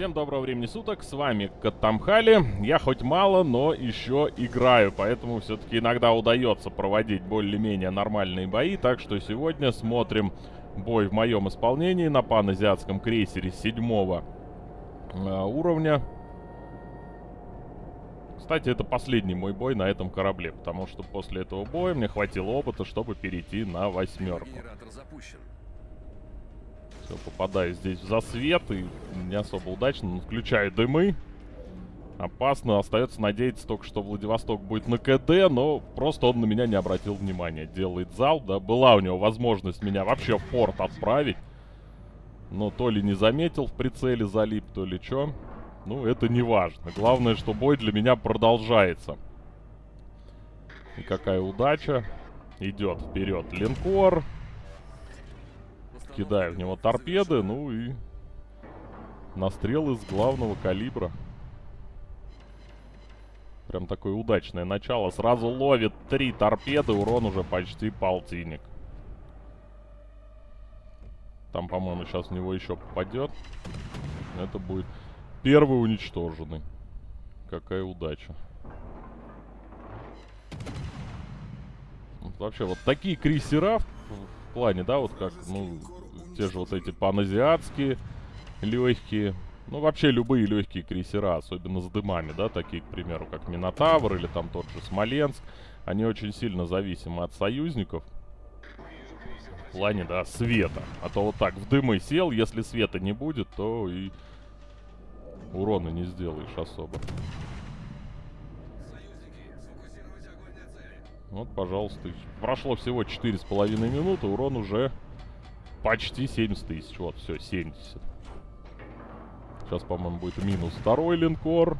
Всем доброго времени суток, с вами Катамхали. Я хоть мало, но еще играю, поэтому все-таки иногда удается проводить более-менее нормальные бои. Так что сегодня смотрим бой в моем исполнении на паназиатском крейсере седьмого э, уровня. Кстати, это последний мой бой на этом корабле, потому что после этого боя мне хватило опыта, чтобы перейти на восьмерку. Попадаю здесь в засвет и не особо удачно. Включаю дымы. Опасно. Остается надеяться только, что Владивосток будет на КД, но просто он на меня не обратил внимания. Делает зал, да. Была у него возможность меня вообще в порт отправить. Но то ли не заметил в прицеле залип, то ли что. Ну, это не важно. Главное, что бой для меня продолжается. И какая удача. Идет вперед линкор кидаю в него торпеды, ну и настрел из главного калибра. Прям такое удачное начало. Сразу ловит три торпеды, урон уже почти полтинник. Там, по-моему, сейчас в него еще попадет. Это будет первый уничтоженный. Какая удача. Вообще, вот такие крейсера в плане, да, вот как, ну, те же вот эти паназиатские легкие. Ну, вообще любые легкие крейсера, особенно с дымами, да, такие, к примеру, как Минотавр или там тот же Смоленск. Они очень сильно зависимы от союзников. В плане, да, света. А то вот так в дымы сел, если света не будет, то и урона не сделаешь особо. Вот, пожалуйста. Прошло всего 4,5 минуты, урон уже Почти 70 тысяч. Вот, все, 70. Сейчас, по-моему, будет минус второй линкор.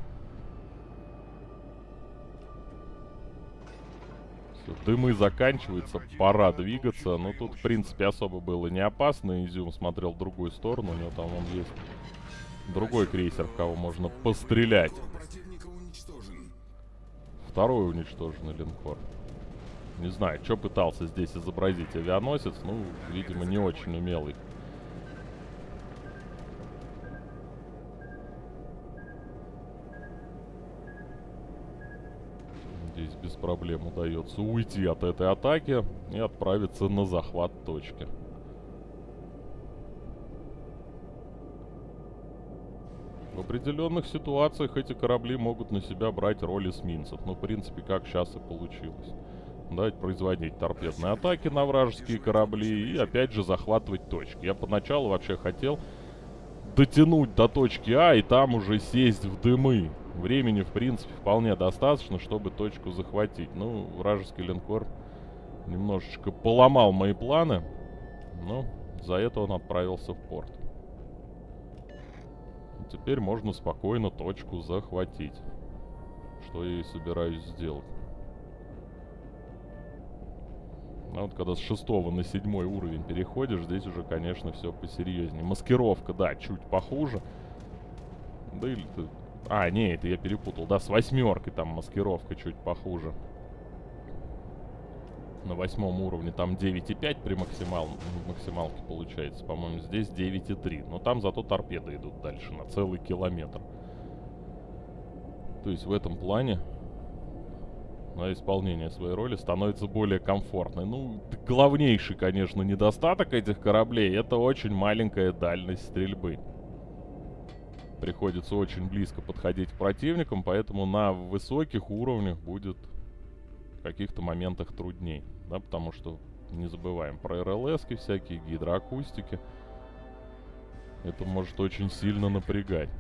Все, дымы заканчиваются, пора двигаться. Но тут, в принципе, особо было не опасно. Изюм смотрел в другую сторону. У него там он есть другой крейсер, в кого можно пострелять. Второй уничтоженный линкор. Не знаю, что пытался здесь изобразить авианосец. Ну, видимо, не очень умелый. Здесь без проблем удается уйти от этой атаки и отправиться на захват точки. В определенных ситуациях эти корабли могут на себя брать роль эсминцев. Ну, в принципе, как сейчас и получилось. Давайте производить торпедные атаки на вражеские корабли и опять же захватывать точки. Я поначалу вообще хотел дотянуть до точки А и там уже сесть в дымы. Времени, в принципе, вполне достаточно, чтобы точку захватить. Ну, вражеский линкор немножечко поломал мои планы. Но за это он отправился в порт. Теперь можно спокойно точку захватить. Что я и собираюсь сделать. А вот когда с шестого на седьмой уровень переходишь, здесь уже, конечно, все посерьезнее. Маскировка, да, чуть похуже. Да или ты... А, не, это я перепутал. Да, с восьмеркой там маскировка чуть похуже. На восьмом уровне там 9,5 при максимал... максималке получается. По-моему, здесь 9,3. Но там зато торпеды идут дальше на целый километр. То есть в этом плане на исполнение своей роли становится более комфортной. Ну, главнейший, конечно, недостаток этих кораблей — это очень маленькая дальность стрельбы. Приходится очень близко подходить к противникам, поэтому на высоких уровнях будет в каких-то моментах трудней. Да, потому что не забываем про рлс всякие, гидроакустики. Это может очень сильно напрягать.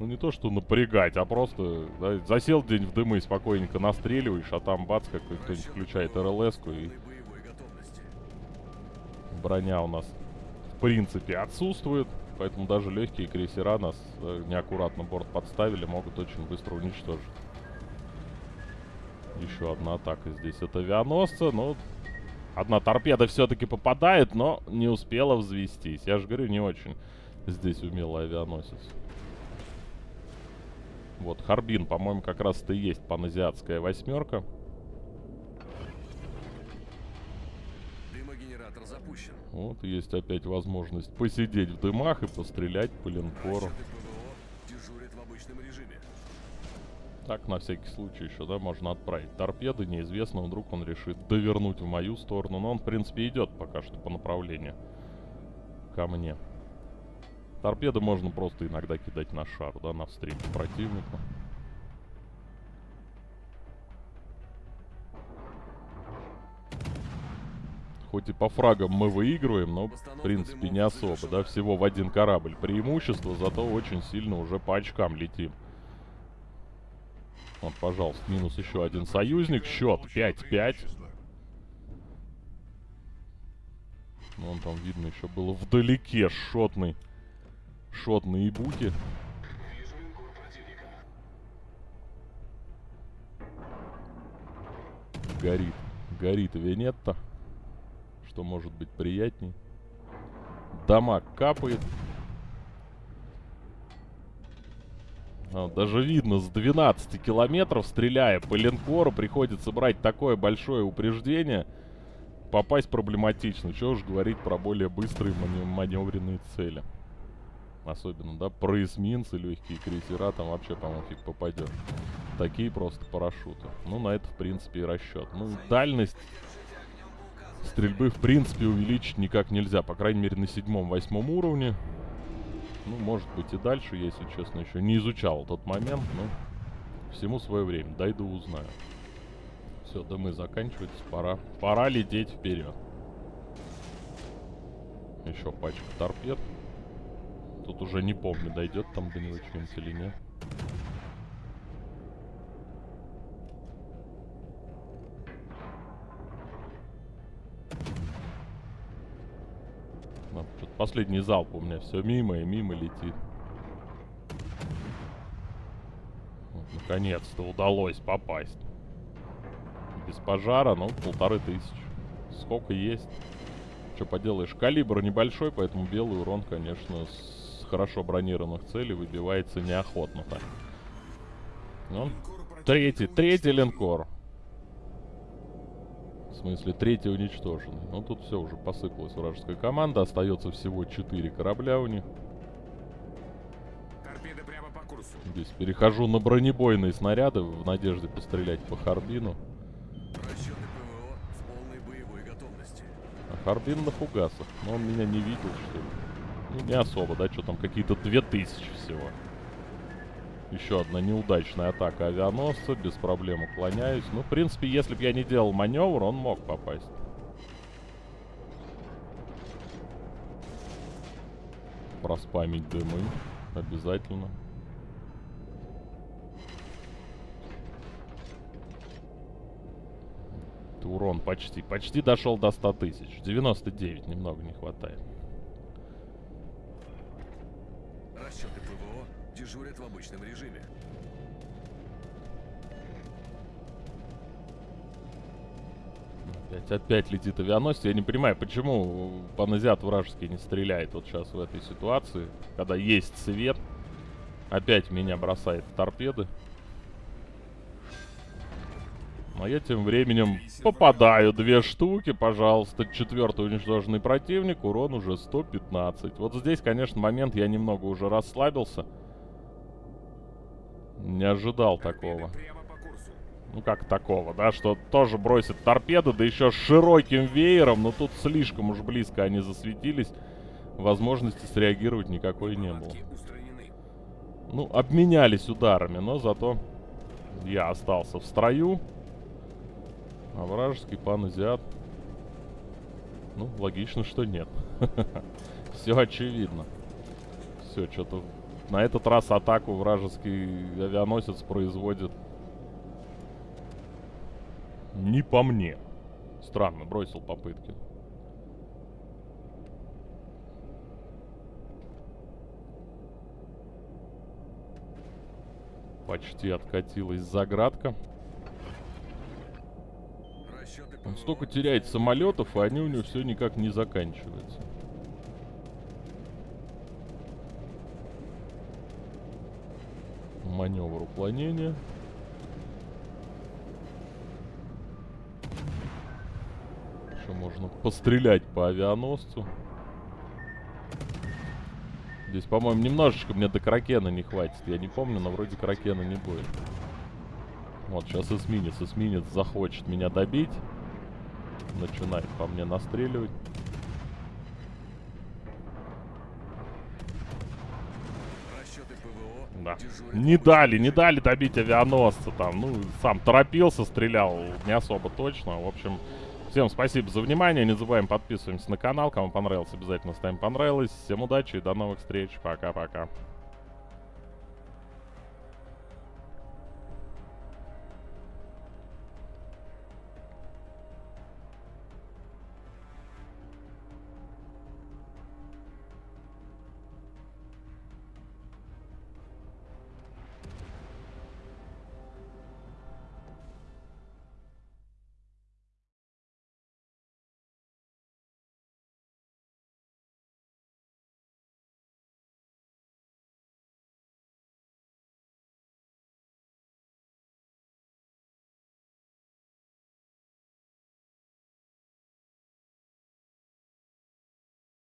Ну не то, что напрягать, а просто да, засел день в дымы спокойненько настреливаешь, а там бац, как кто-нибудь включает РЛС-ку и... Броня у нас в принципе отсутствует, поэтому даже легкие крейсера нас э, неаккуратно борт подставили, могут очень быстро уничтожить. Еще одна атака здесь от авианосца, но... Одна торпеда все-таки попадает, но не успела взвестись. Я же говорю, не очень здесь умелый авианосец. Вот, Харбин, по-моему, как раз это и есть паназиатская восьмерка. Дымогенератор запущен. Вот есть опять возможность посидеть в дымах и пострелять по линкору. Так, на всякий случай еще, да, можно отправить торпеды. Неизвестно, вдруг он решит довернуть в мою сторону. Но он, в принципе, идет пока что по направлению ко мне. Торпеды можно просто иногда кидать на шар, да, навстречу противнику. Хоть и по фрагам мы выигрываем, но, в принципе, не особо, да, всего в один корабль преимущество, зато очень сильно уже по очкам летим. Вот, пожалуйста, минус еще один союзник. Счет 5-5. Вон там видно еще было вдалеке шотный. Шотный и буки. Горит. Горит Венетта. Что может быть приятней. Дамаг капает. А, даже видно, с 12 километров, стреляя по линкору, приходится брать такое большое упреждение. Попасть проблематично. Чего уж говорить про более быстрые мане маневренные цели. Особенно, да, про эсминцы, легкие крейсера, там вообще, по-моему, фиг попадешь. Такие просто парашюты. Ну, на это, в принципе, и расчет. Ну, дальность стрельбы, в принципе, увеличить никак нельзя. По крайней мере, на седьмом-восьмом уровне. Ну, может быть и дальше, если честно, еще не изучал тот момент, но всему свое время. Дойду, узнаю. Все, дымы заканчиваются, пора, пора лететь вперед. Еще пачка торпед. Тут уже не помню, дойдет там до него что-нибудь или нет. Последний залп у меня все мимо и мимо летит. Вот, Наконец-то удалось попасть. Без пожара, ну, полторы тысячи. Сколько есть. Что поделаешь, калибр небольшой, поэтому белый урон, конечно, с хорошо бронированных целей выбивается неохотно так. Ну, третий, третий линкор. В смысле, третий уничтоженный. Ну, тут все уже посыпалась вражеская команда. Остается всего 4 корабля у них. Здесь перехожу на бронебойные снаряды в надежде пострелять по Харбину. А Харбин на фугасах. Но он меня не видел, что ли. Не особо, да? Что там, какие-то 2000 всего. Еще одна неудачная атака авианосца. Без проблем уклоняюсь. Ну, в принципе, если бы я не делал маневр, он мог попасть. Проспамить дымы. Обязательно. Это урон почти. Почти дошел до 100 тысяч. 99 немного не хватает. Дежурят в обычном режиме. Опять, опять летит авианосец. Я не понимаю, почему паназиат вражеский не стреляет вот сейчас в этой ситуации, когда есть свет. Опять меня бросает в торпеды. А я тем временем попадаю две штуки, пожалуйста. Четвертый уничтоженный противник, урон уже 115. Вот здесь, конечно, момент я немного уже расслабился. Не ожидал такого. Ну как такого, да, что тоже бросит торпеды, да еще с широким веером, но тут слишком уж близко они засветились. Возможности среагировать никакой не было. Ну, обменялись ударами, но зато я остался в строю. А вражеский пан азиат. Ну, логично, что нет. Все очевидно. Все, что-то на этот раз атаку вражеский авианосец производит не по мне. Странно, бросил попытки. Почти откатилась заградка. Он столько теряет самолетов, и они у него все никак не заканчиваются. Маневр уклонения. Еще можно пострелять по авианосцу. Здесь, по-моему, немножечко мне до Кракена не хватит. Я не помню, но вроде Кракена не будет. Вот, сейчас эсминец. Эсминец захочет меня добить. Начинает по мне настреливать. Не дали, не дали добить авианосца там. Ну, сам торопился, стрелял не особо точно. В общем, всем спасибо за внимание. Не забываем подписываемся на канал. Кому понравилось, обязательно ставим понравилось. Всем удачи и до новых встреч. Пока-пока.